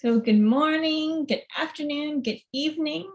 So good morning, good afternoon, good evening.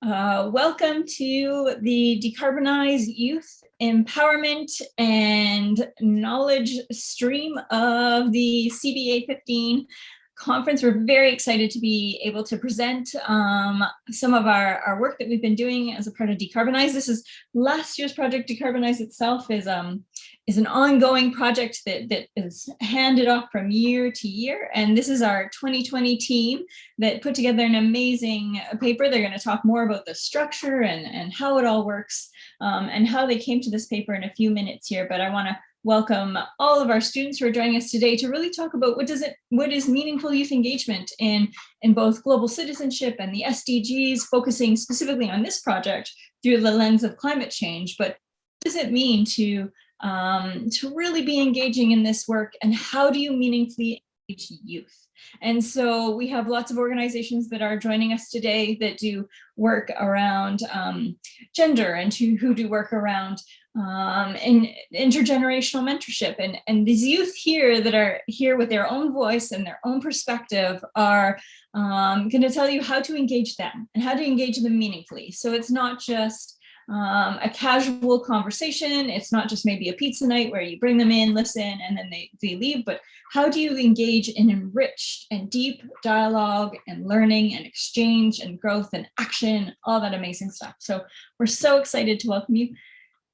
Uh, welcome to the Decarbonize Youth Empowerment and Knowledge stream of the CBA 15 conference. We're very excited to be able to present um, some of our, our work that we've been doing as a part of Decarbonize. This is last year's project. Decarbonize itself is um, is an ongoing project that, that is handed off from year to year. And this is our 2020 team that put together an amazing paper. They're going to talk more about the structure and, and how it all works um, and how they came to this paper in a few minutes here. But I want to welcome all of our students who are joining us today to really talk about what does it what is meaningful youth engagement in in both global citizenship and the SDGs focusing specifically on this project through the lens of climate change but what does it mean to um, to really be engaging in this work and how do you meaningfully engage youth and so we have lots of organizations that are joining us today that do work around um, gender and to, who do work around um, and intergenerational mentorship. And, and these youth here that are here with their own voice and their own perspective are um, going to tell you how to engage them and how to engage them meaningfully. So it's not just um, a casual conversation. It's not just maybe a pizza night where you bring them in, listen, and then they, they leave, but how do you engage in enriched and deep dialogue and learning and exchange and growth and action, all that amazing stuff. So we're so excited to welcome you.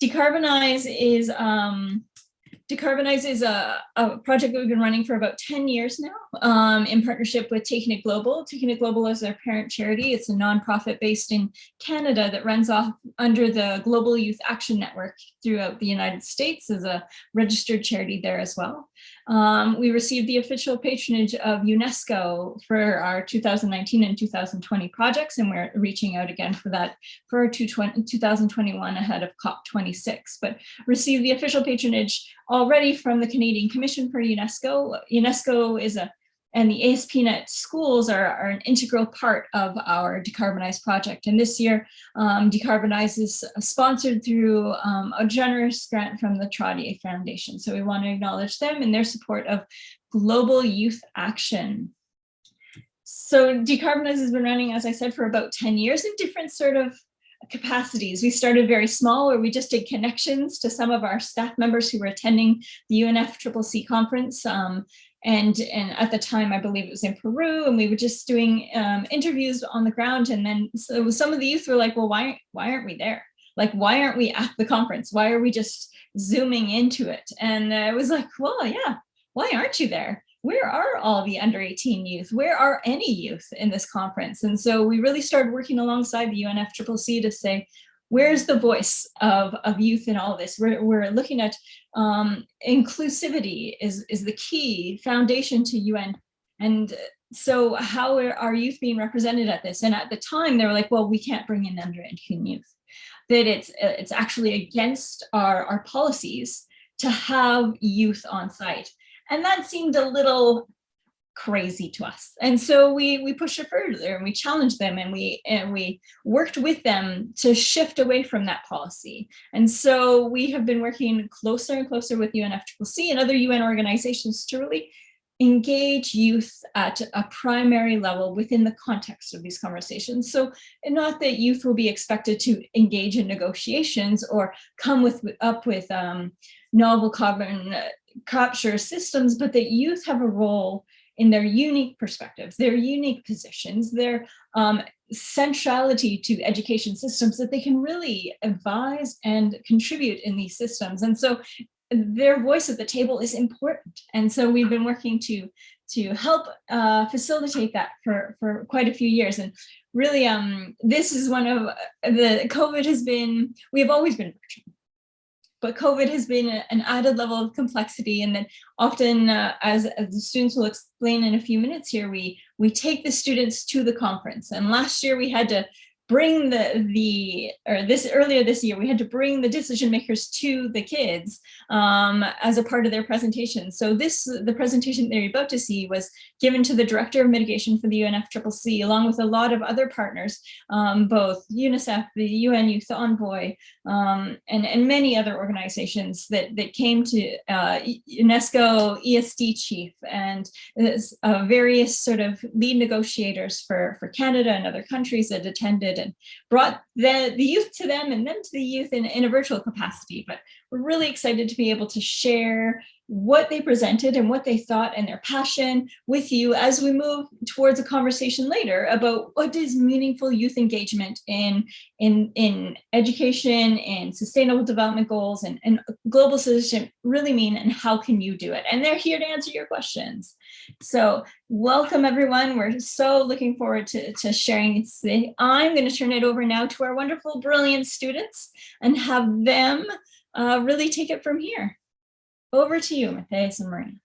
Decarbonize is um, Decarbonize is a, a, project that we've been running for about 10 years now um, in partnership with Taking It Global. Taking It Global is their parent charity. It's a nonprofit based in Canada that runs off under the Global Youth Action Network throughout the United States as a registered charity there as well. Um, we received the official patronage of UNESCO for our 2019 and 2020 projects, and we're reaching out again for that for 2021 ahead of COP26, but received the official patronage already from the Canadian Commission for UNESCO. UNESCO is a and the ASPnet schools are, are, an integral part of our Decarbonize project. And this year, um, Decarbonize is sponsored through um, a generous grant from the Trottier Foundation. So we want to acknowledge them and their support of global youth action. So Decarbonize has been running, as I said, for about 10 years in different sort of capacities. We started very small where we just did connections to some of our staff members who were attending the UNFCCC conference. Um, and, and at the time, I believe it was in Peru, and we were just doing um, interviews on the ground. And then so some of the youth were like, well, why, why aren't we there? Like, why aren't we at the conference? Why are we just zooming into it? And I was like, well, yeah, why aren't you there? where are all the under 18 youth? Where are any youth in this conference? And so we really started working alongside the UNFCCC to say, where's the voice of, of youth in all this? We're, we're looking at um, inclusivity is, is the key foundation to UN. And so how are our youth being represented at this? And at the time they were like, well, we can't bring in under 18 youth. That it's, it's actually against our, our policies to have youth on site. And that seemed a little crazy to us. And so we we pushed it further and we challenged them and we and we worked with them to shift away from that policy. And so we have been working closer and closer with UNFCCC and other UN organizations to really engage youth at a primary level within the context of these conversations. So not that youth will be expected to engage in negotiations or come with up with um, novel carbon uh, capture systems, but that youth have a role in their unique perspectives, their unique positions, their um, centrality to education systems that they can really advise and contribute in these systems. And so their voice at the table is important. And so we've been working to to help uh, facilitate that for, for quite a few years. And really, um, this is one of the COVID has been, we have always been virtual but COVID has been a, an added level of complexity and then often, uh, as, as the students will explain in a few minutes here, we, we take the students to the conference. And last year we had to bring the, the or this earlier this year, we had to bring the decision makers to the kids um, as a part of their presentation. So this, the presentation they're about to see was given to the Director of Mitigation for the UNFCCC, along with a lot of other partners, um, both UNICEF, the UN Youth Envoy, um, and, and many other organizations that, that came to uh, UNESCO ESD chief and uh, various sort of lead negotiators for, for Canada and other countries that attended brought the, the youth to them and them to the youth in, in a virtual capacity. But we're really excited to be able to share what they presented and what they thought and their passion with you as we move towards a conversation later about what is meaningful youth engagement in in in education and sustainable development goals and, and global citizenship really mean and how can you do it? And they're here to answer your questions. So welcome everyone. We're so looking forward to, to sharing i'm going to turn it over now to our wonderful brilliant students and have them uh, really take it from here over to you, Matthias and Marina.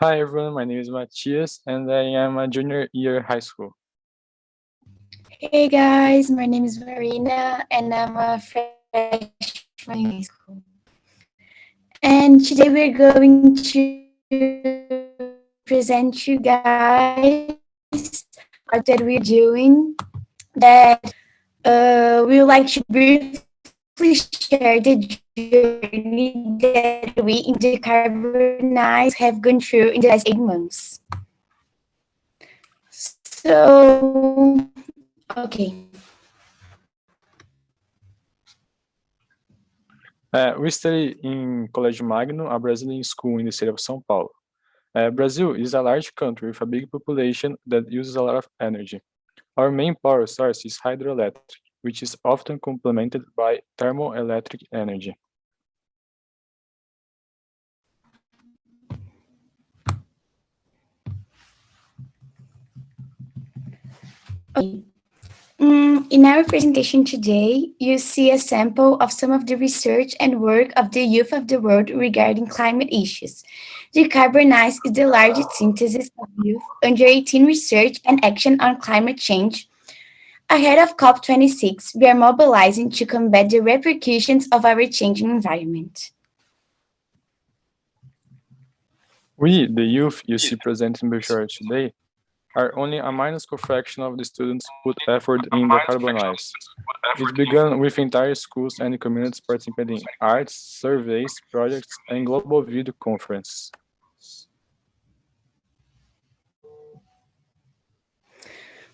Hi everyone, my name is Matthias and I am a junior year high school. Hey guys, my name is Marina and I'm a freshman high school. And today we're going to present you guys what that we're doing that uh, we would like to briefly share the journey that we in Decarbonize have gone through in the last eight months. So, okay. Uh, we study in Colégio Magno, a Brazilian school in the city of São Paulo. Uh, Brazil is a large country with a big population that uses a lot of energy. Our main power source is hydroelectric, which is often complemented by thermoelectric energy. Mm, in our presentation today, you see a sample of some of the research and work of the youth of the world regarding climate issues. Decarbonize is the largest synthesis of youth under 18 research and action on climate change. Ahead of COP26, we are mobilizing to combat the repercussions of our changing environment. We, the youth you see present in Bechara today, are only a minuscule fraction of the students who put effort in Decarbonize. It began with entire schools and communities participating in arts, surveys, projects, and global video conferences.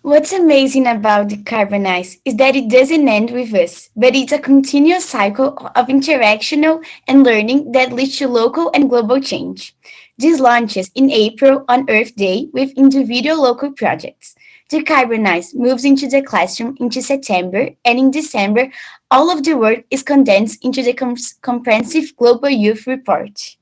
What's amazing about Decarbonize is that it doesn't end with us, but it's a continuous cycle of interactional and learning that leads to local and global change. This launches in April on Earth Day with individual local projects. Decarbonize moves into the classroom into September, and in December, all of the work is condensed into the comprehensive Global Youth Report.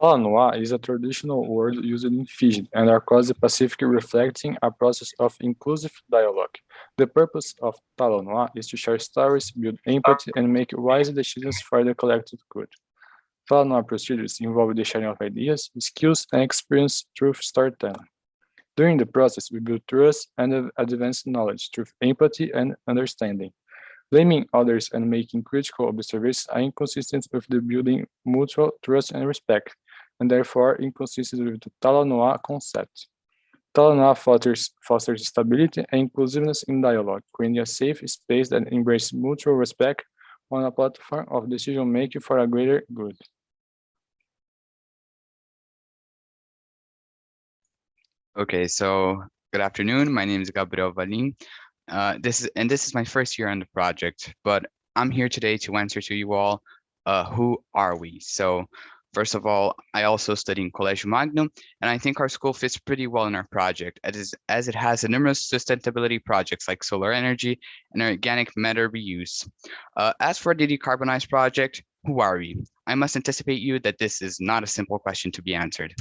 Talanoa is a traditional word used in Fiji and across the Pacific reflecting a process of inclusive dialogue. The purpose of Talanoa is to share stories, build empathy, and make wise decisions for the collective good. Talanoa procedures involve the sharing of ideas, skills, and experience through storytelling. During the process, we build trust and advance knowledge through empathy and understanding. Blaming others and making critical observations are inconsistent with the building mutual trust and respect, and therefore inconsistent with the Talanoa concept. Talanoa fosters, fosters stability and inclusiveness in dialogue, creating a safe space that embraces mutual respect on a platform of decision-making for a greater good. Okay, so good afternoon. My name is Gabriel Valin. Uh, this is and this is my first year on the project, but I'm here today to answer to you all, uh, who are we? So First of all, I also study in Colégio Magnum, and I think our school fits pretty well in our project as, as it has numerous sustainability projects like solar energy and organic matter reuse. Uh, as for the decarbonized project, who are we? I must anticipate you that this is not a simple question to be answered.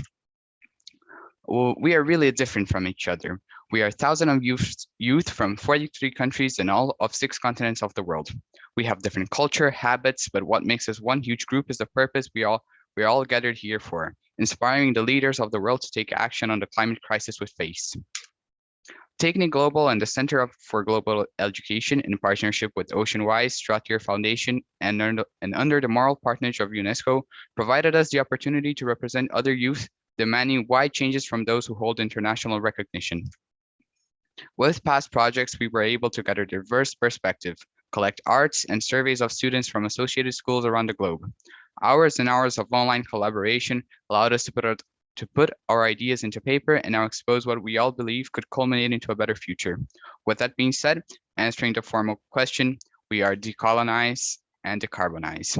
Well, we are really different from each other. We are thousands of youth, youth from 43 countries and all of six continents of the world. We have different culture, habits, but what makes us one huge group is the purpose we all we are all gathered here for, inspiring the leaders of the world to take action on the climate crisis with face. Taking Global and the Center for Global Education in partnership with Oceanwise, Strottier Foundation, and under, and under the moral partnership of UNESCO, provided us the opportunity to represent other youth demanding wide changes from those who hold international recognition. With past projects, we were able to gather diverse perspective, collect arts and surveys of students from associated schools around the globe. Hours and hours of online collaboration allowed us to put, our, to put our ideas into paper and now expose what we all believe could culminate into a better future. With that being said, answering the formal question, we are decolonize and decarbonize.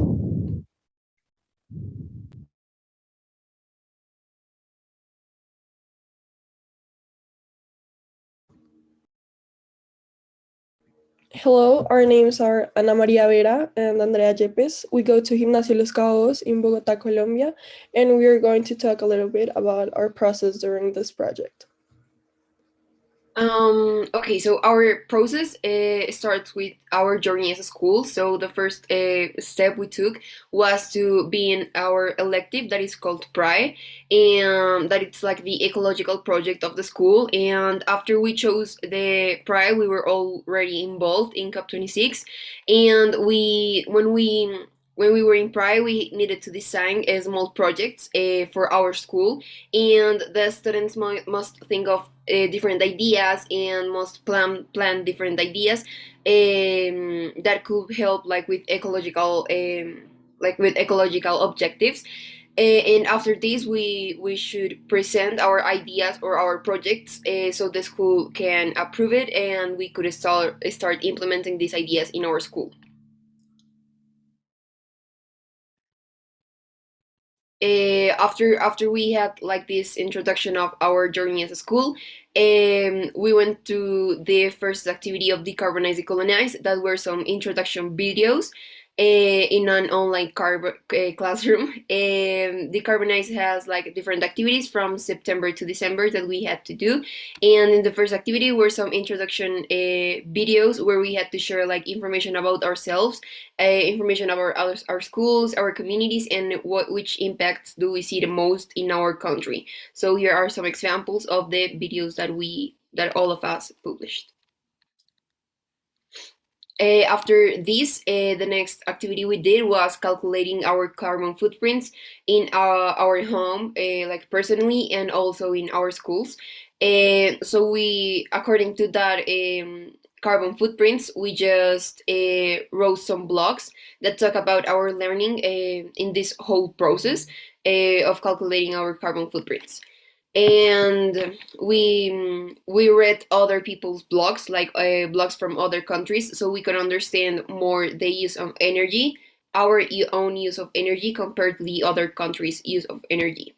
Hello, our names are Ana Maria Vera and Andrea Yepes. We go to Gimnasio Los Caobos in Bogota, Colombia, and we are going to talk a little bit about our process during this project. Um, okay, so our process uh, starts with our journey as a school. So the first uh, step we took was to be in our elective that is called PRI, and that it's like the ecological project of the school. And after we chose the PRI, we were already involved in COP26, and we when we when we were in PRI, we needed to design uh, small projects uh, for our school, and the students must think of uh, different ideas and must plan plan different ideas um, that could help, like with ecological, um, like with ecological objectives. Uh, and after this, we we should present our ideas or our projects uh, so the school can approve it, and we could start start implementing these ideas in our school. Uh, after after we had like this introduction of our journey as a school, um, we went to the first activity of Decarbonize Decolonize that were some introduction videos in an online uh, classroom. Um, Decarbonize has like different activities from September to December that we had to do. And in the first activity were some introduction uh, videos where we had to share like information about ourselves, uh, information about our, our schools, our communities, and what which impacts do we see the most in our country. So here are some examples of the videos that we that all of us published. Uh, after this, uh, the next activity we did was calculating our carbon footprints in our, our home, uh, like personally, and also in our schools. so we, according to that um, carbon footprints, we just wrote some blogs that talk about our learning in this whole process of calculating our carbon footprints and we we read other people's blogs like uh, blogs from other countries so we could understand more the use of energy our own use of energy compared to the other countries use of energy.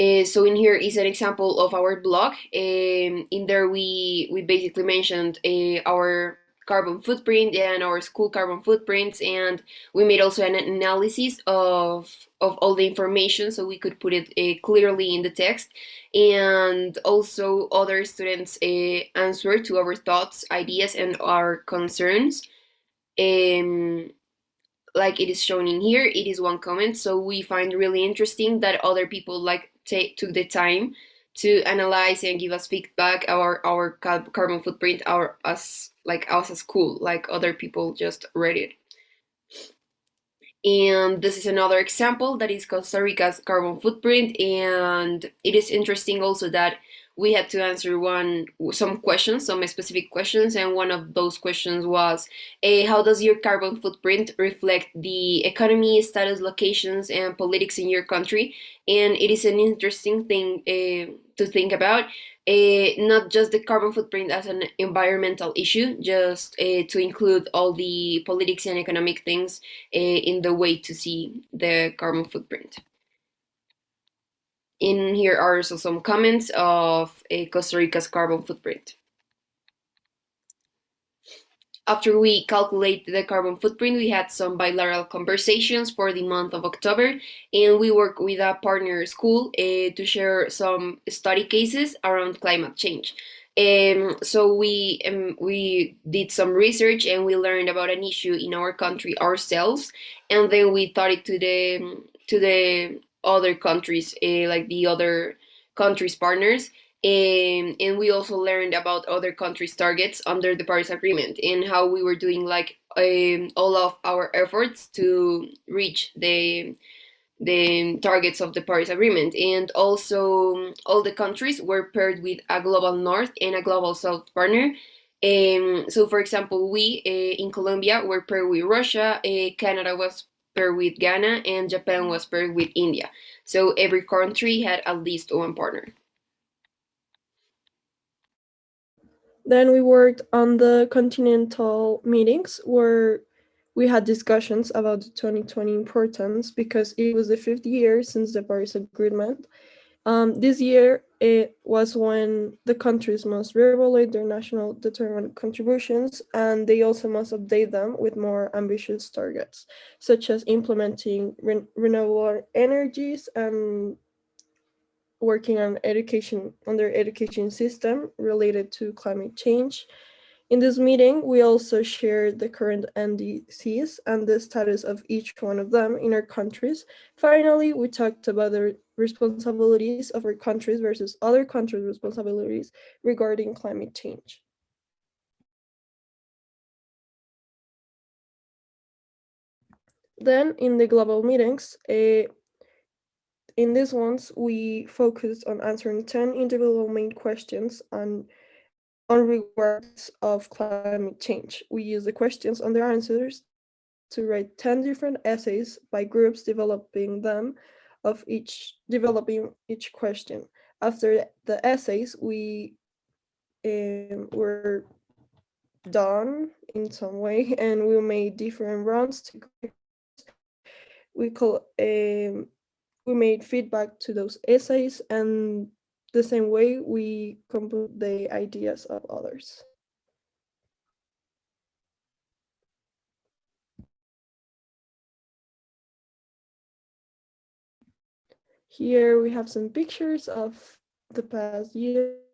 Uh, so in here is an example of our blog. Um, in there we we basically mentioned uh, our carbon footprint and our school carbon footprints and we made also an analysis of of all the information so we could put it uh, clearly in the text and also other students uh, answer to our thoughts ideas and our concerns. Um, like it is shown in here it is one comment so we find really interesting that other people like take took the time to analyze and give us feedback our our carbon footprint our us like us as school like other people just read it. And this is another example that is Costa Rica's carbon footprint and it is interesting also that we had to answer one some questions some specific questions and one of those questions was uh, how does your carbon footprint reflect the economy status locations and politics in your country? And it is an interesting thing uh, to think about uh, not just the carbon footprint as an environmental issue, just uh, to include all the politics and economic things uh, in the way to see the carbon footprint. In here are also some comments of Costa Rica's carbon footprint. After we calculate the carbon footprint, we had some bilateral conversations for the month of October, and we work with a partner school uh, to share some study cases around climate change. Um, so we um, we did some research and we learned about an issue in our country ourselves, and then we taught it to the to the other countries, uh, like the other countries' partners, Um, and we also learned about other countries' targets under the Paris Agreement and how we were doing like um, all of our efforts to reach the the targets of the Paris Agreement. And also, all the countries were paired with a global north and a global south partner. Um, so, for example, we uh, in Colombia were paired with Russia, uh, Canada was paired with Ghana, and Japan was paired with India. So, every country had at least one partner. Then we worked on the continental meetings where we had discussions about the 2020 importance because it was the fifth year since the Paris Agreement. Um, this year, it was when the countries must reevaluate their national determined contributions and they also must update them with more ambitious targets, such as implementing re renewable energies and working on education on their education system related to climate change. In this meeting, we also shared the current NDCs and the status of each one of them in our countries. Finally, we talked about the responsibilities of our countries versus other countries' responsibilities regarding climate change. Then in the global meetings, uh, in these ones, we focused on answering 10 individual main questions on, on regards of climate change. We use the questions and their answers to write 10 different essays by groups developing them of each developing each question. After the essays, we um, were done in some way and we made different rounds to we call um, we made feedback to those essays and the same way we compute the ideas of others. Here we have some pictures of the past years.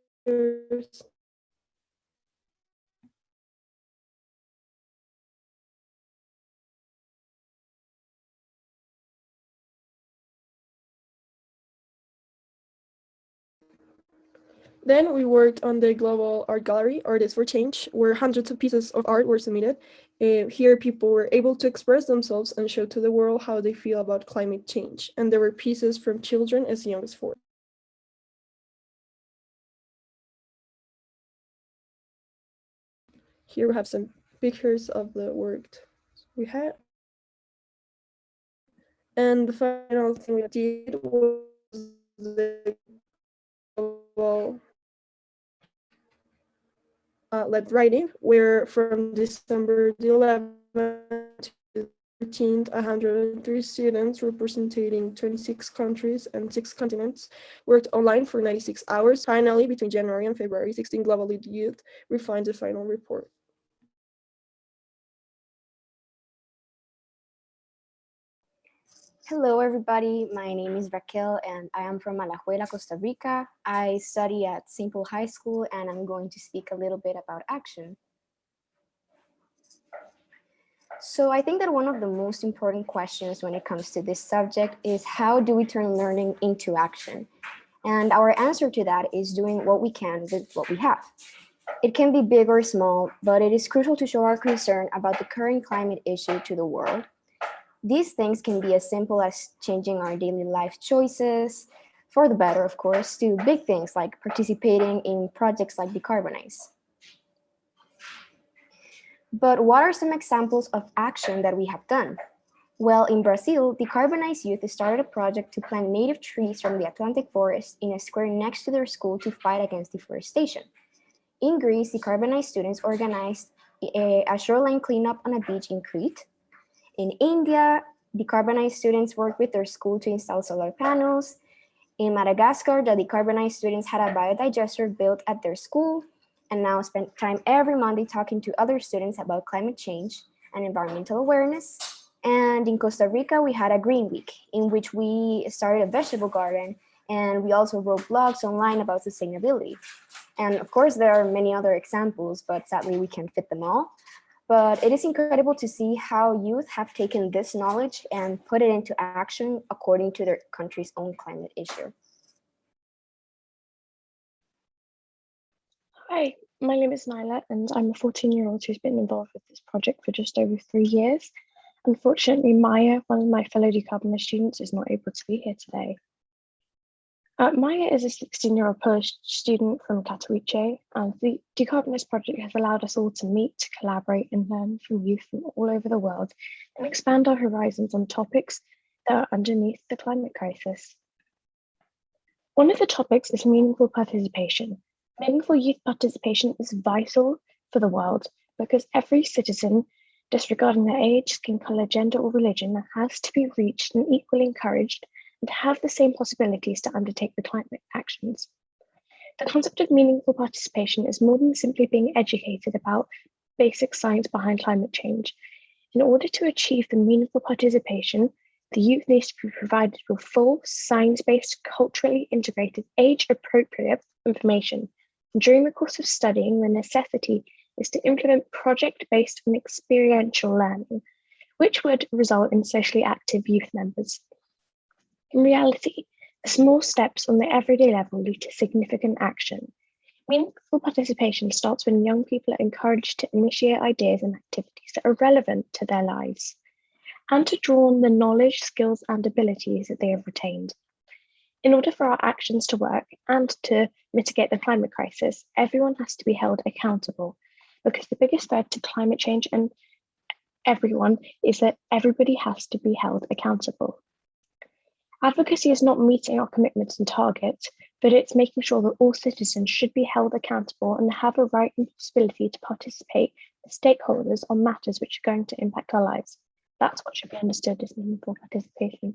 Then we worked on the Global Art Gallery, Artists for Change, where hundreds of pieces of art were submitted. Uh, here, people were able to express themselves and show to the world how they feel about climate change. And there were pieces from children as young as four. Here we have some pictures of the work we had. And the final thing we did was the global uh, led writing, where from December the 11th to 13th, 103 students representing 26 countries and six continents worked online for 96 hours. Finally, between January and February, 16 global youth refined the final report. Hello, everybody. My name is Raquel, and I am from Alajuela, Costa Rica. I study at Simple High School, and I'm going to speak a little bit about action. So I think that one of the most important questions when it comes to this subject is how do we turn learning into action? And our answer to that is doing what we can with what we have. It can be big or small, but it is crucial to show our concern about the current climate issue to the world these things can be as simple as changing our daily life choices, for the better, of course, to big things like participating in projects like Decarbonize. But what are some examples of action that we have done? Well, in Brazil, Decarbonize Youth started a project to plant native trees from the Atlantic forest in a square next to their school to fight against deforestation. In Greece, Decarbonize students organized a, shoreline cleanup on a beach in Crete, in India, decarbonized students worked with their school to install solar panels. In Madagascar, the decarbonized students had a biodigester built at their school and now spend time every Monday talking to other students about climate change and environmental awareness. And in Costa Rica, we had a green week in which we started a vegetable garden and we also wrote blogs online about sustainability. And of course, there are many other examples, but sadly we can't fit them all. But it is incredible to see how youth have taken this knowledge and put it into action according to their country's own climate issue. Hi, my name is Nyla, and I'm a 14 year old who's been involved with this project for just over three years. Unfortunately, Maya, one of my fellow Decarbonize students, is not able to be here today. Uh, Maya is a 16 year old Polish student from Katowice, and the Decarbonize project has allowed us all to meet, collaborate, and learn from youth from all over the world and expand our horizons on topics that are underneath the climate crisis. One of the topics is meaningful participation. Meaningful youth participation is vital for the world because every citizen, disregarding their age, skin color, gender, or religion, has to be reached and equally encouraged and have the same possibilities to undertake the climate actions. The concept of meaningful participation is more than simply being educated about basic science behind climate change. In order to achieve the meaningful participation, the youth needs to be provided with full, science-based, culturally integrated, age-appropriate information. During the course of studying, the necessity is to implement project-based and experiential learning, which would result in socially active youth members. In reality, the small steps on the everyday level lead to significant action. Meaningful participation starts when young people are encouraged to initiate ideas and activities that are relevant to their lives and to draw on the knowledge, skills, and abilities that they have retained. In order for our actions to work and to mitigate the climate crisis, everyone has to be held accountable because the biggest threat to climate change and everyone is that everybody has to be held accountable. Advocacy is not meeting our commitments and targets, but it's making sure that all citizens should be held accountable and have a right and possibility to participate as stakeholders on matters which are going to impact our lives. That's what should be understood as meaningful participation.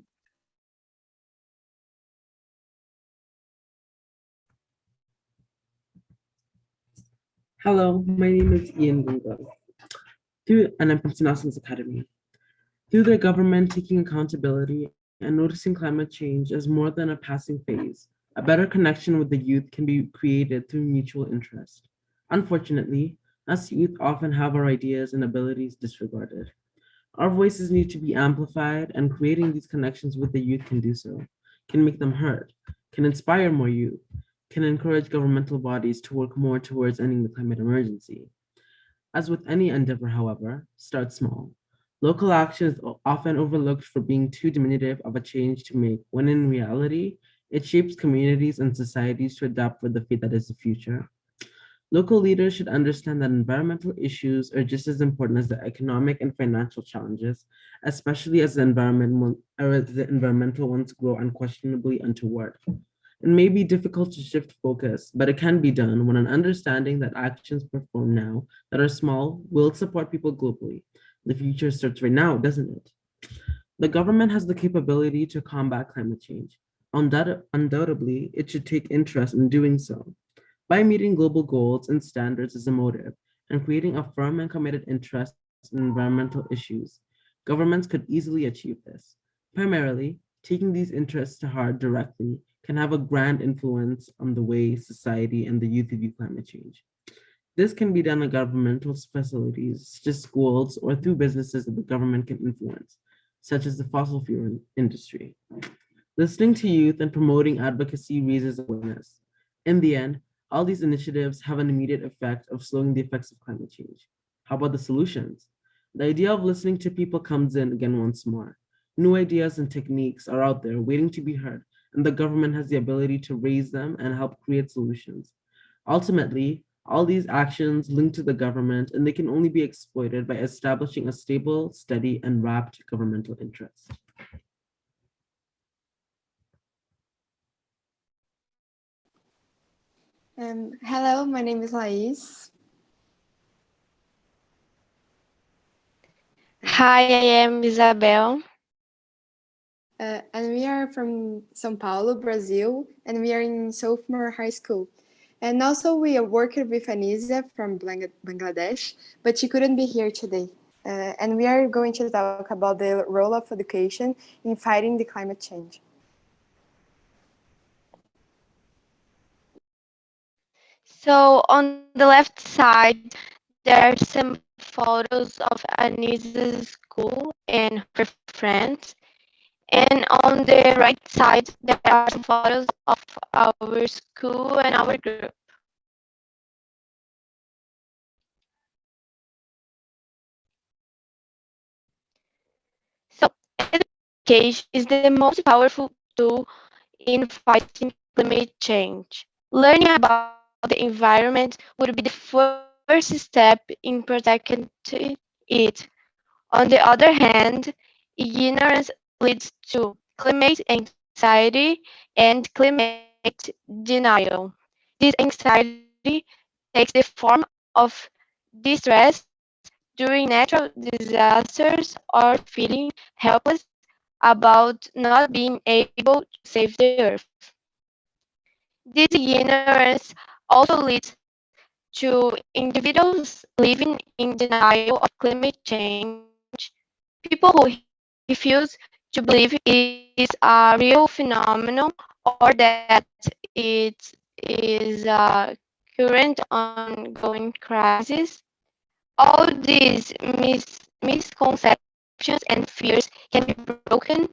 Hello, my name is Ian Bungo. Through, and I'm from St. Academy. Through their government taking accountability and noticing climate change as more than a passing phase, a better connection with the youth can be created through mutual interest. Unfortunately, us youth often have our ideas and abilities disregarded. Our voices need to be amplified and creating these connections with the youth can do so, can make them heard, can inspire more youth, can encourage governmental bodies to work more towards ending the climate emergency. As with any endeavor, however, start small. Local action is often overlooked for being too diminutive of a change to make, when in reality, it shapes communities and societies to adapt for the fate that is the future. Local leaders should understand that environmental issues are just as important as the economic and financial challenges, especially as the, environment, the environmental ones grow unquestionably untoward. It may be difficult to shift focus, but it can be done when an understanding that actions performed now that are small will support people globally the future starts right now, doesn't it? The government has the capability to combat climate change. undoubtedly, it should take interest in doing so. By meeting global goals and standards as a motive and creating a firm and committed interest in environmental issues, governments could easily achieve this. Primarily, taking these interests to heart directly can have a grand influence on the way society and the youth view climate change. This can be done at governmental facilities, such as schools, or through businesses that the government can influence, such as the fossil fuel industry. Listening to youth and promoting advocacy raises awareness. In the end, all these initiatives have an immediate effect of slowing the effects of climate change. How about the solutions? The idea of listening to people comes in again once more. New ideas and techniques are out there waiting to be heard, and the government has the ability to raise them and help create solutions. Ultimately, all these actions link to the government and they can only be exploited by establishing a stable, steady, and wrapped governmental interest. Um, hello, my name is Lais. Hi, I am Isabel. Uh, and we are from São Paulo, Brazil, and we are in sophomore high school. And also we are working with Anisa from Bangladesh, but she couldn't be here today. Uh, and we are going to talk about the role of education in fighting the climate change. So on the left side, there are some photos of Anisa's school and her friends. And on the right side, there are some photos of our school and our group. So education is the most powerful tool in fighting climate change. Learning about the environment would be the first step in protecting it. On the other hand, ignorance leads to climate anxiety and climate denial. This anxiety takes the form of distress during natural disasters or feeling helpless about not being able to save the earth. This ignorance also leads to individuals living in denial of climate change, people who refuse to believe is a real phenomenon or that it is a current ongoing crisis. All these mis misconceptions and fears can be broken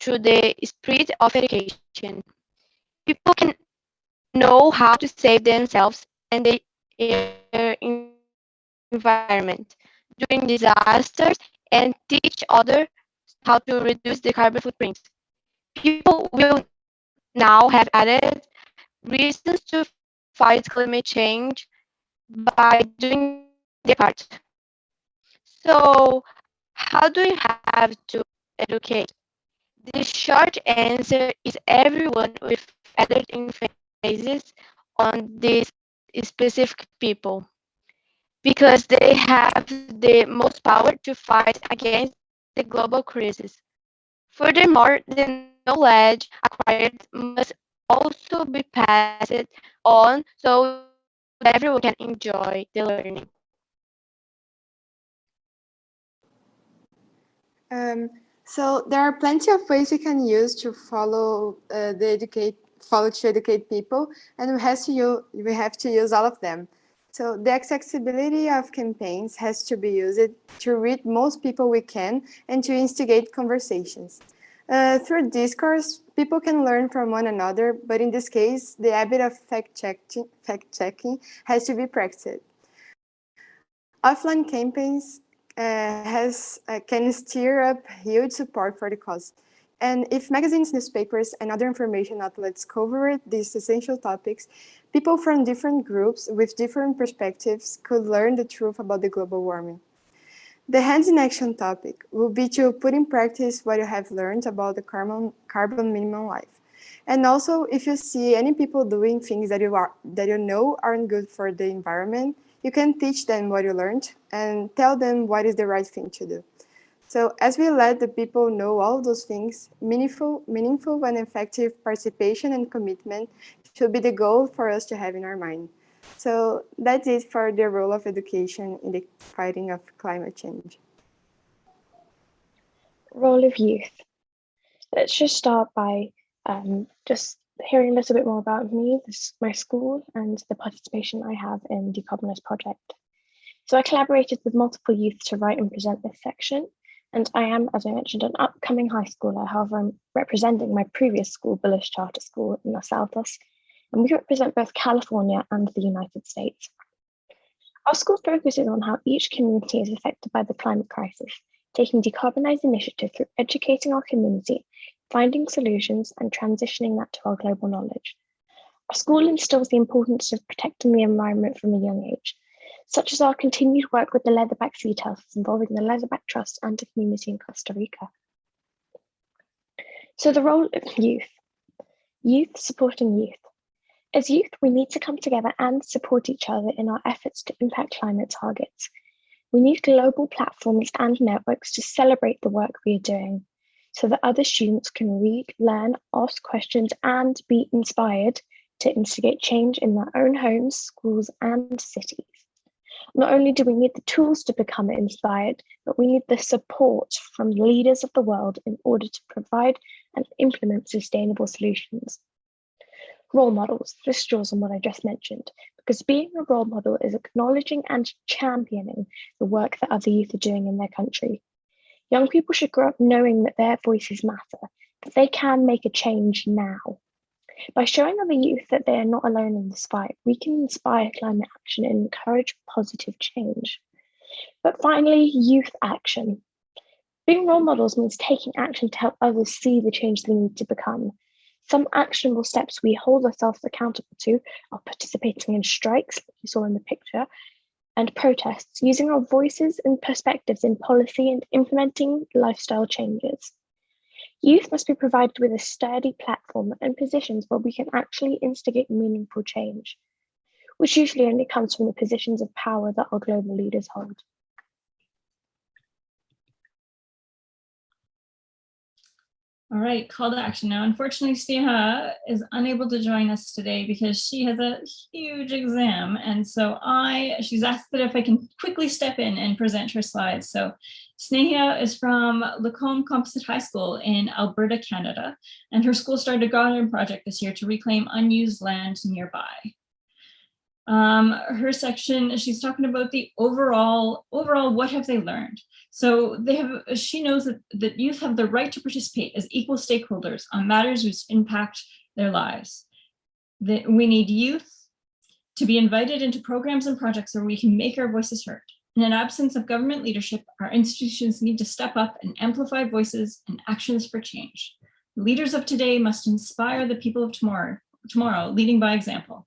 through the spirit of education. People can know how to save themselves and the environment during disasters and teach others how to reduce the carbon footprint. People will now have added reasons to fight climate change by doing their part. So how do you have to educate? The short answer is everyone with added emphasis on these specific people because they have the most power to fight against the global crisis. Furthermore, the knowledge acquired must also be passed on so that everyone can enjoy the learning. Um, so there are plenty of ways we can use to follow uh, the educate follow to educate people, and we have to use, we have to use all of them. So the accessibility of campaigns has to be used to reach most people we can and to instigate conversations. Uh, through discourse, people can learn from one another, but in this case, the habit of fact-checking fact -checking has to be practiced. Offline campaigns uh, has uh, can stir up huge support for the cause. And if magazines, newspapers, and other information outlets cover these essential topics, people from different groups with different perspectives could learn the truth about the global warming. The hands in action topic will be to put in practice what you have learned about the carbon, carbon minimum life. And also, if you see any people doing things that you, are, that you know aren't good for the environment, you can teach them what you learned and tell them what is the right thing to do. So as we let the people know all those things, meaningful, meaningful and effective participation and commitment should be the goal for us to have in our mind. So that's it for the role of education in the fighting of climate change. Role of youth. Let's just start by um, just hearing a little bit more about me, this, my school, and the participation I have in Decarbonise Project. So I collaborated with multiple youth to write and present this section, and I am, as I mentioned, an upcoming high schooler. However, I'm representing my previous school, Bullis Charter School in Los Altos, and we represent both California and the United States. Our school focuses on how each community is affected by the climate crisis, taking decarbonised initiative through educating our community, finding solutions, and transitioning that to our global knowledge. Our school instills the importance of protecting the environment from a young age, such as our continued work with the Leatherback Sea Turtles involving the Leatherback Trust and a community in Costa Rica. So the role of youth. Youth supporting youth. As youth, we need to come together and support each other in our efforts to impact climate targets. We need global platforms and networks to celebrate the work we are doing so that other students can read, learn, ask questions, and be inspired to instigate change in their own homes, schools, and cities. Not only do we need the tools to become inspired, but we need the support from leaders of the world in order to provide and implement sustainable solutions. Role models, this draws on what I just mentioned, because being a role model is acknowledging and championing the work that other youth are doing in their country. Young people should grow up knowing that their voices matter, that they can make a change now. By showing other youth that they are not alone in this fight, we can inspire climate action and encourage positive change. But finally, youth action. Being role models means taking action to help others see the change they need to become. Some actionable steps we hold ourselves accountable to are participating in strikes, like you saw in the picture, and protests, using our voices and perspectives in policy and implementing lifestyle changes. Youth must be provided with a sturdy platform and positions where we can actually instigate meaningful change, which usually only comes from the positions of power that our global leaders hold. All right, call to action. Now, unfortunately, Sneha is unable to join us today because she has a huge exam. And so I, she's asked that if I can quickly step in and present her slides. So Sneha is from Lacombe Composite High School in Alberta, Canada. And her school started a garden project this year to reclaim unused land nearby. Um, her section, she's talking about the overall, overall, what have they learned? So they have, she knows that, that youth have the right to participate as equal stakeholders on matters which impact their lives. That we need youth to be invited into programs and projects where we can make our voices heard. In an absence of government leadership, our institutions need to step up and amplify voices and actions for change. Leaders of today must inspire the people of tomorrow, tomorrow, leading by example.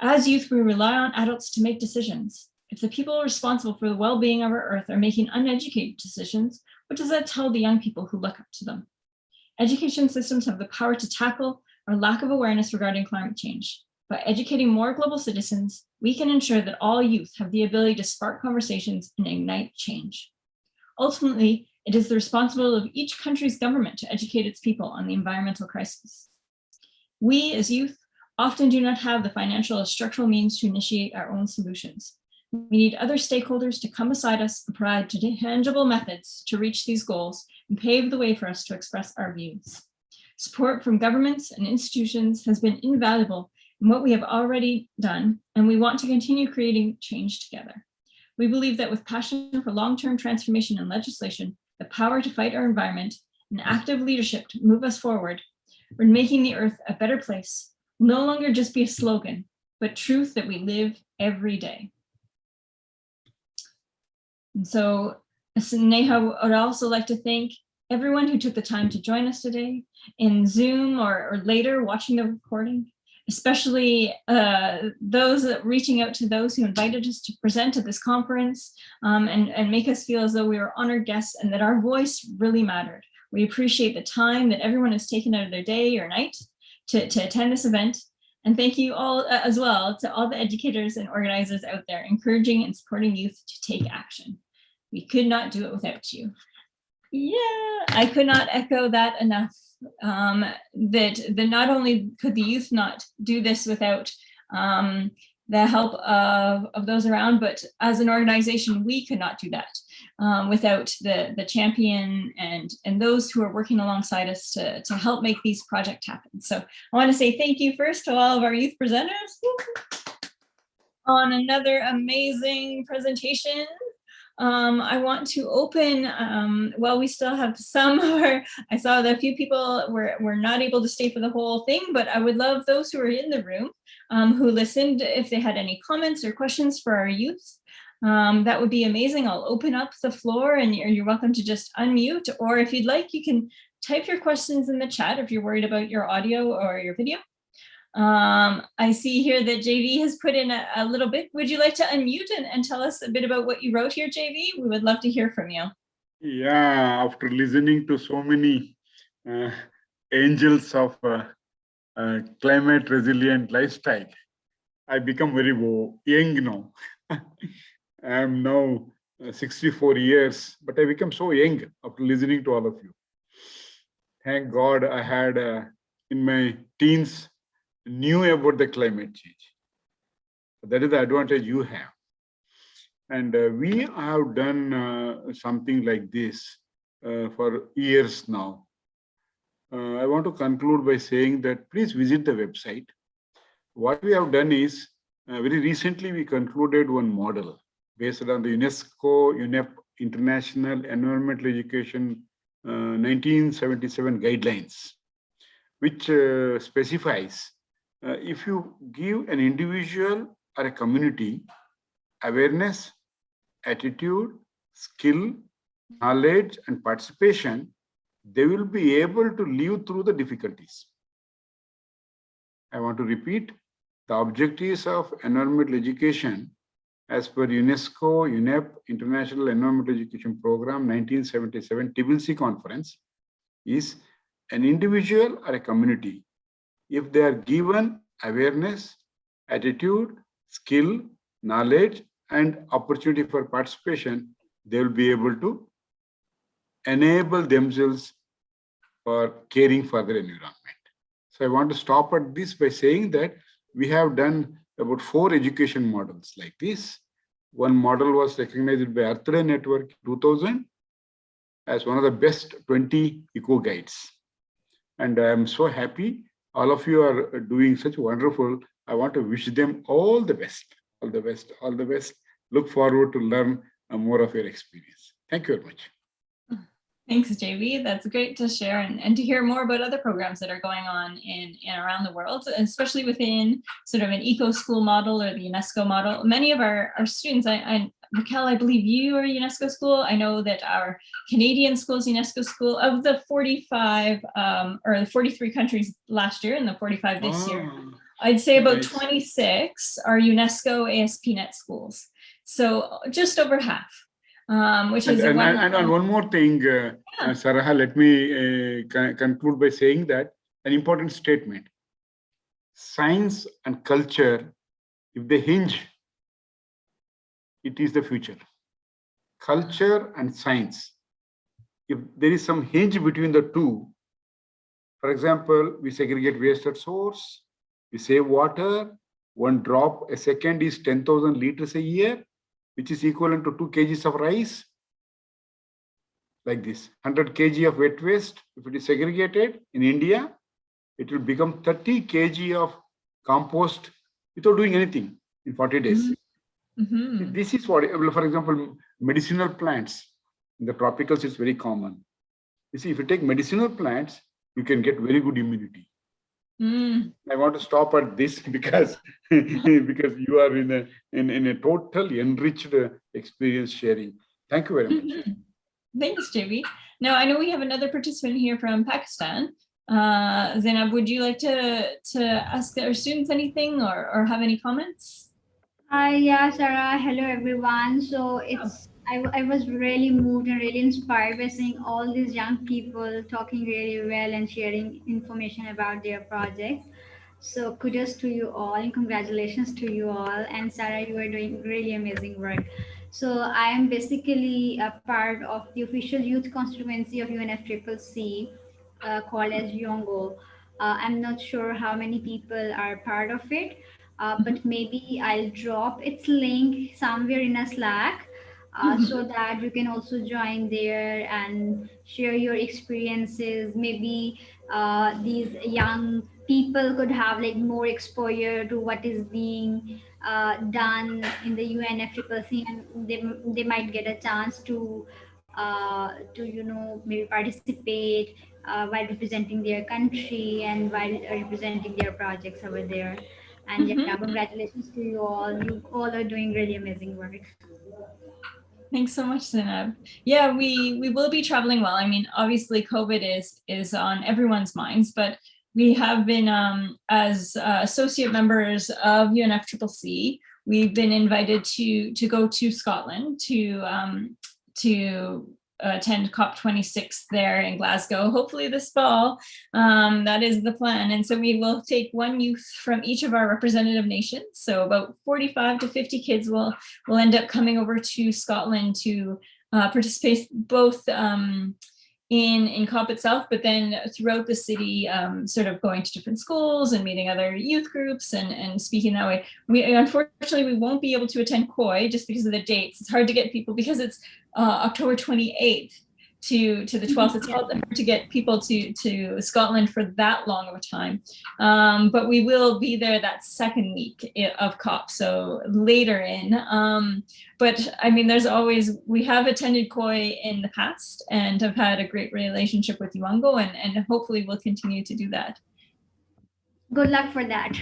As youth, we rely on adults to make decisions. If the people responsible for the well-being of our earth are making uneducated decisions, what does that tell the young people who look up to them? Education systems have the power to tackle our lack of awareness regarding climate change. By educating more global citizens, we can ensure that all youth have the ability to spark conversations and ignite change. Ultimately, it is the responsibility of each country's government to educate its people on the environmental crisis. We as youth often do not have the financial or structural means to initiate our own solutions. We need other stakeholders to come beside us and provide tangible methods to reach these goals and pave the way for us to express our views. Support from governments and institutions has been invaluable in what we have already done, and we want to continue creating change together. We believe that with passion for long-term transformation and legislation, the power to fight our environment, and active leadership to move us forward, we're making the earth a better place, no longer just be a slogan, but truth that we live every day. And so Sneha would also like to thank everyone who took the time to join us today in Zoom or, or later watching the recording, especially uh, those reaching out to those who invited us to present at this conference um, and, and make us feel as though we were honored guests and that our voice really mattered. We appreciate the time that everyone has taken out of their day or night to, to attend this event. And thank you all uh, as well to all the educators and organizers out there encouraging and supporting youth to take action. We could not do it without you. Yeah, I could not echo that enough. Um, that, that not only could the youth not do this without um, the help of, of those around, but as an organization, we could not do that um, without the, the champion and, and those who are working alongside us to, to help make these projects happen. So I want to say thank you first to all of our youth presenters on another amazing presentation um, I want to open, um, well, we still have some, I saw that a few people were, were not able to stay for the whole thing, but I would love those who are in the room um, who listened, if they had any comments or questions for our youth. Um, that would be amazing. I'll open up the floor and you're, you're welcome to just unmute, or if you'd like, you can type your questions in the chat if you're worried about your audio or your video. Um, I see here that JV has put in a, a, little bit. Would you like to unmute and, and tell us a bit about what you wrote here, JV? We would love to hear from you. Yeah, after listening to so many uh, angels of uh, uh, climate resilient lifestyle, I become very young now. I'm now uh, 64 years, but I become so young after listening to all of you. Thank God I had uh, in my teens knew about the climate change. That is the advantage you have. And uh, we have done uh, something like this uh, for years now. Uh, I want to conclude by saying that please visit the website. What we have done is, very recently we concluded one model based on the UNESCO UNEP International Environmental Education 1977 uh, guidelines, which specifies uh, if you give an individual or a community awareness, attitude, skill, knowledge and participation, they will be able to live through the difficulties. I want to repeat, the objectives of environmental education as per UNESCO, UNEP, International Environmental Education Program 1977 Tbilisi Conference is an individual or a community. If they are given awareness, attitude, skill, knowledge, and opportunity for participation, they will be able to enable themselves for caring for their environment. So I want to stop at this by saying that we have done about four education models like this. One model was recognized by Earth Day Network 2000 as one of the best 20 eco guides. And I am so happy all of you are doing such wonderful. I want to wish them all the best, all the best, all the best. Look forward to learn more of your experience. Thank you very much. Thanks, JV. That's great to share and, and to hear more about other programs that are going on in and around the world, especially within sort of an eco school model or the UNESCO model. Many of our, our students, I, I Raquel, I believe you are a UNESCO school. I know that our Canadian school is UNESCO school. Of the 45 um, or the 43 countries last year and the 45 this year, Oh, I'd say about nice. 26 are UNESCO ASPnet schools. So just over half, um, which And, is a and, and, and one more thing, uh, Yeah. uh, Saraha, let me uh, con- conclude by saying that an important statement. Science and culture, if they hinge, it is the future. Culture and science. If there is some hinge between the two, for example, we segregate waste at source, we save water, one drop a second is 10,000 liters a year, which is equivalent to two kgs of rice. Like this, 100 kg of wet waste, if it is segregated in India, it will become 30 kg of compost without doing anything in 40 days. Mhm. This is what, for example, medicinal plants. In the tropicals, it's very common. You see, if you take medicinal plants, you can get very good immunity. Mm. I want to stop at this because because you are in a in, in a totally enriched uh, experience sharing. Thank you very much. Mhm. Thanks, JV. Now, I know we have another participant here from Pakistan. Uh, Zainab, would you like to, to ask our students anything or, or have any comments? Hi, yeah, Sarah. Hello, everyone. So it's I, I was really moved and really inspired by seeing all these young people talking really well and sharing information about their projects. So kudos to you all and congratulations to you all. And Sarah, you are doing really amazing work. So I am basically a part of the official youth constituency of UNFCCC uh, called as YOUNGO. Uh, I'm not sure how many people are part of it, uh, but maybe I'll drop its link somewhere in a Slack uh, so that you can also join there and share your experiences. Maybe uh, these young people could have like more exposure to what is being uh, done in the UNFCCC and they, they might get a chance to uh, to you know maybe participate uh, while representing their country and while representing their projects over there. And yeah, Mhm. congratulations to you all. You all are doing really amazing work. Thanks so much, Zainab. Yeah, we, we will be traveling well. I mean, obviously COVID is, is on everyone's minds, but we have been, um, as uh, associate members of UNFCCC, we've been invited to, to go to Scotland to, um, to attend COP26 there in Glasgow, hopefully this fall. Um, that is the plan. And so we will take one youth from each of our representative nations. So about 45 to 50 kids will, will end up coming over to Scotland to uh, participate both um, in, in COP itself, but then throughout the city, um, sort of going to different schools and meeting other youth groups and, and speaking that way. We unfortunately, we won't be able to attend COY just because of the dates. It's hard to get people because it's uh, October 28th to, to the 12th. It's hard to get people to, to Scotland for that long of a time. Um, but we will be there that second week of COP, so later in. Um, but I mean, there's always, we have attended COY in the past and have had a great relationship with YOUNGO and, and hopefully we'll continue to do that. Good luck for that.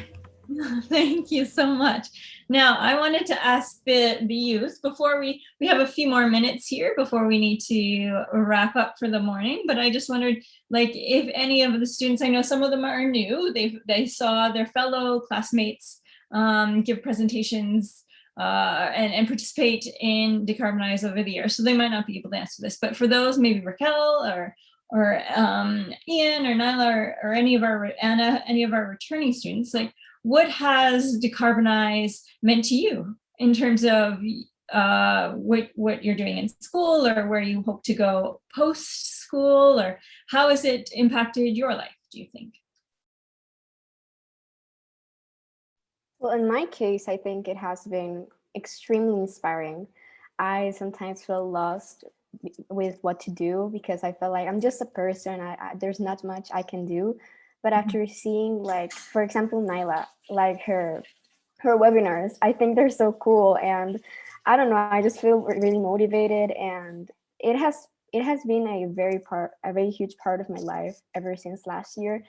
Thank you so much. Now, I wanted to ask the, the youth before we, we have a few more minutes here before we need to wrap up for the morning, but I just wondered like if any of the students, I know some of them are new, they they saw their fellow classmates um, give presentations uh, and, and participate in Decarbonize over the year. So they might not be able to answer this, but for those, maybe Raquel or or um, Ian or Nyla or, or any of our Anna, any of our returning students, like what has Decarbonize meant to you in terms of uh, what, what you're doing in school or where you hope to go post school or how has it impacted your life, do you think? Well, in my case, I think it has been extremely inspiring. I sometimes feel lost with what to do because I feel like I'm just a person. I, I there's not much I can do. But Mm-hmm. after seeing like, for example, Nyla, like her her webinars, I think they're so cool. And I don't know, I just feel really motivated and it has it has been a very part a very huge part of my life ever since last year.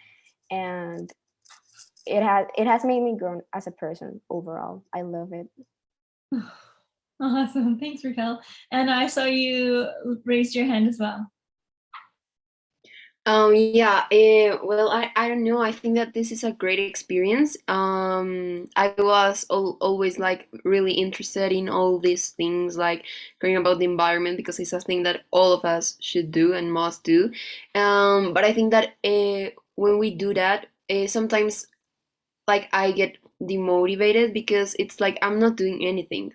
And it has it has made me grow as a person overall. I love it. Awesome, thanks Raquel. And I saw you raised your hand as well. Um, yeah, eh, well, I, I don't know. I think that this is a great experience. Um, I was al always like really interested in all these things, like caring about the environment, because it's a thing that all of us should do and must do. Um, but I think that uh, when we do that, uh, sometimes like I get demotivated because it's like I'm not doing anything.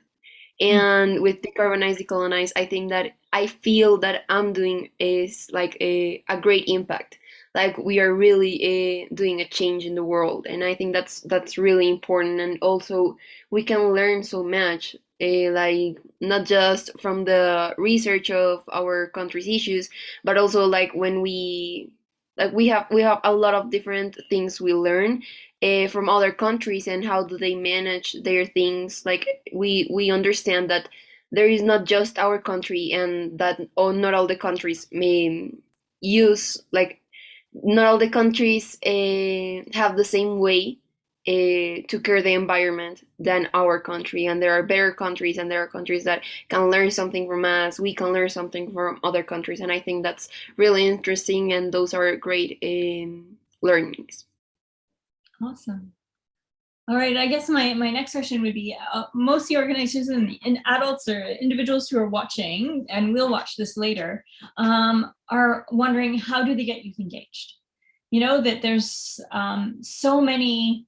And with decarbonize, decolonize, I think that I feel that I'm doing is like a, a great impact. Like we are really uh, doing a change in the world, and I think that's that's really important. And also, we can learn so much, uh, like not just from the research of our country's issues, but also like when we like we have we have a lot of different things we learn uh, from other countries and how do they manage their things like we we understand that there is not just our country and that oh, not all the countries may use like not all the countries uh, have the same way uh, to care the environment than our country. And there are better countries and there are countries that can learn something from us. We can learn something from other countries. And i think that's really interesting and those are great um, learnings. Awesome. All right, I guess my, my next question would be, uh, most of the organizations and, and adults or individuals who are watching, and we'll watch this later, um, are wondering how do they get youth engaged? You know, that there's um, so many,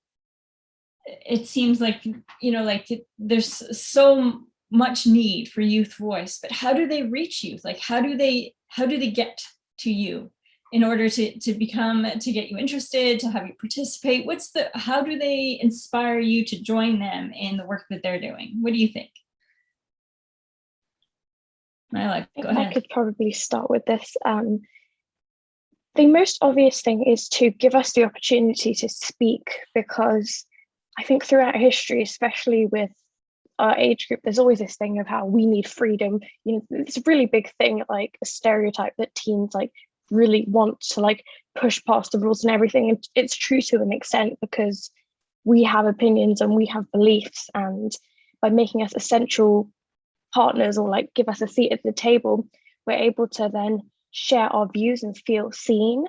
it seems like, you know, like it, there's so much need for youth voice, but how do they reach youth? Like, how do they, how do they get to you? In order to, to become, to get you interested, to have you participate? What's the, how do they inspire you to join them in the work that they're doing? What do you think? Nyla, go I ahead. could probably start with this. Um, the most obvious thing is to give us the opportunity to speak because I think throughout history, especially with our age group, there's always this thing of how we need freedom. You know, it's a really big thing, like a stereotype that teens like really want to like push past the rules and everything. And it's true to an extent because we have opinions and we have beliefs. And by making us essential partners or like give us a seat at the table, we're able to then share our views and feel seen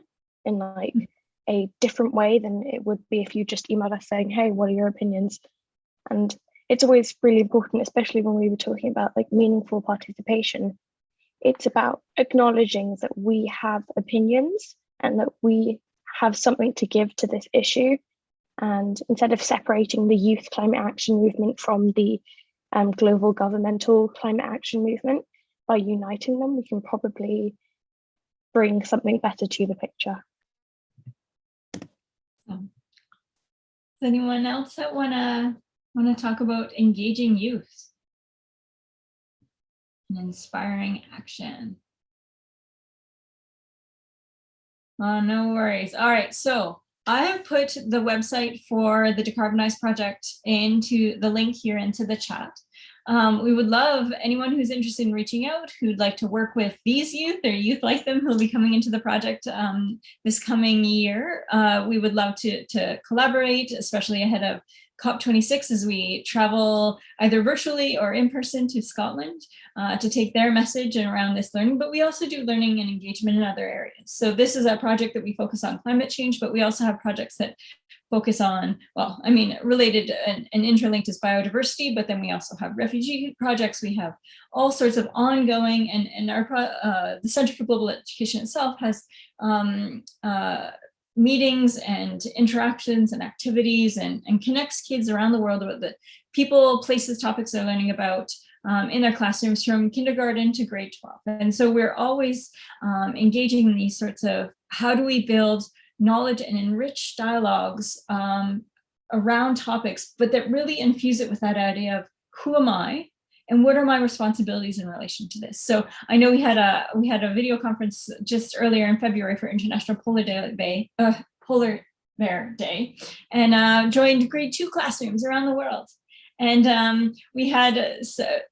in like mm. a different way than it would be if you just emailed us saying, hey, what are your opinions? And it's always really important, especially when we were talking about like meaningful participation, it's about acknowledging that we have opinions and that we have something to give to this issue. And instead of separating the youth climate action movement from the um, global governmental climate action movement, by uniting them, we can probably bring something better to the picture. Does anyone else that wanna wanna talk about engaging youth? And inspiring action. Oh, no worries. All right, so I have put the website for the Decarbonize project into the link here into the chat. um, we would love anyone who's interested in reaching out, who'd like to work with these youth or youth like them who'll be coming into the project um, this coming year. Uh, we would love to, to collaborate, especially ahead of COP26 as we travel either virtually or in person to Scotland uh, to take their message and around this learning, but we also do learning and engagement in other areas. So this is a project that we focus on climate change, but we also have projects that focus on, well, I mean, related and, and interlinked is biodiversity, but then we also have refugee projects. We have all sorts of ongoing and, and our, uh, the Center for Global Education itself has um, uh, meetings and interactions and activities and, and connects kids around the world about the people, places, topics they're learning about um, in their classrooms from kindergarten to grade 12. And so we're always um, engaging in these sorts of how do we build knowledge and enrich dialogues um, around topics, but that really infuse it with that idea of who am I and what are my responsibilities in relation to this? So I know we had a we had a video conference just earlier in February for International Polar Day, uh, Polar Bear Day, and uh, joined grade two classrooms around the world. And um, we had a,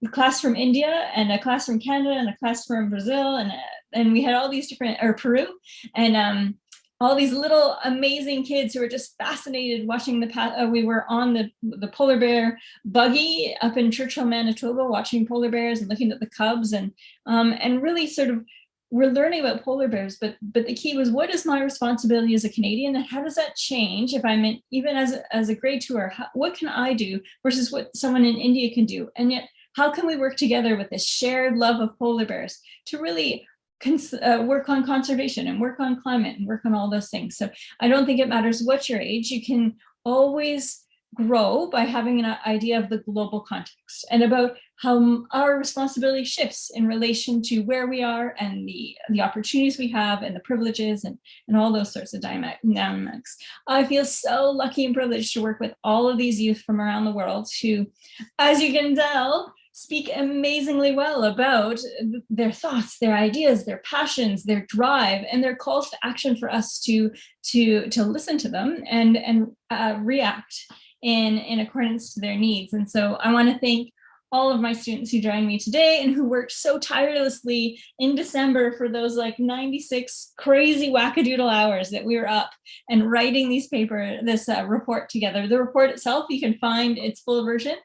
a, class from India and a class from Canada and a class from Brazil and, and we had all these different, or Peru. And um, all these little amazing kids who were just fascinated watching the path. Uh, we were on the, the polar bear buggy up in Churchill, Manitoba, watching polar bears and looking at the cubs and um, and really sort of we're learning about polar bears, but but the key was what is my responsibility as a Canadian and how does that change if I'm in, even as a, as a grade tour, how, what can I do versus what someone in India can do? And yet, how can we work together with this shared love of polar bears to really uh, work on conservation and work on climate and work on all those things. So I don't think it matters what your age, you can always grow by having an idea of the global context and about how our responsibility shifts in relation to where we are and the, the opportunities we have and the privileges and, and all those sorts of dynamics. I feel so lucky and privileged to work with all of these youth from around the world who, as you can tell, speak amazingly well about their thoughts, their ideas, their passions, their drive, and their calls to action for us to, to, to listen to them and, and uh, react in, in accordance to their needs. And so I wanna thank all of my students who joined me today and who worked so tirelessly in December for those like 96 crazy wackadoodle hours that we were up and writing these paper, this uh, report together. The report itself, you can find its full version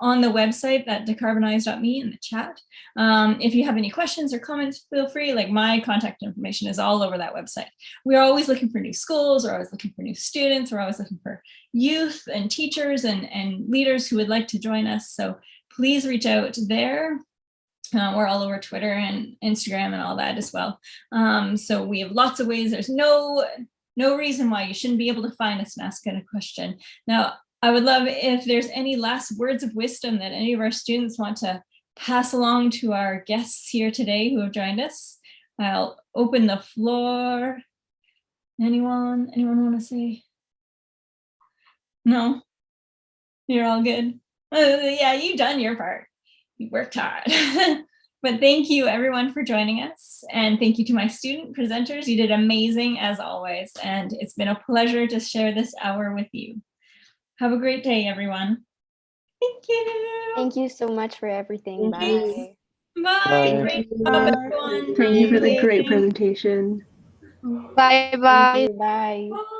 on the website at decarbonize.me in the chat. Um, if you have any questions or comments, feel free, like my contact information is all over that website. We're always looking for new schools, we're always looking for new students, we're always looking for youth and teachers and, and leaders who would like to join us. So please reach out there. Uh, we're all over Twitter and Instagram and all that as well. Um, so we have lots of ways. There's no no reason why you shouldn't be able to find us and ask a question. Now, I would love if there's any last words of wisdom that any of our students want to pass along to our guests here today who have joined us. I'll open the floor. Anyone, anyone want to say? No, you're all good. Uh, yeah, you've done your part. You worked hard. but thank you everyone for joining us. And thank you to my student presenters. You did amazing as always. And it's been a pleasure to share this hour with you. Have a great day, everyone. Thank you. Thank you so much for everything. Bye. Bye. Bye. Great job, everyone. Thank you for the great presentation. Bye bye. Bye. Bye.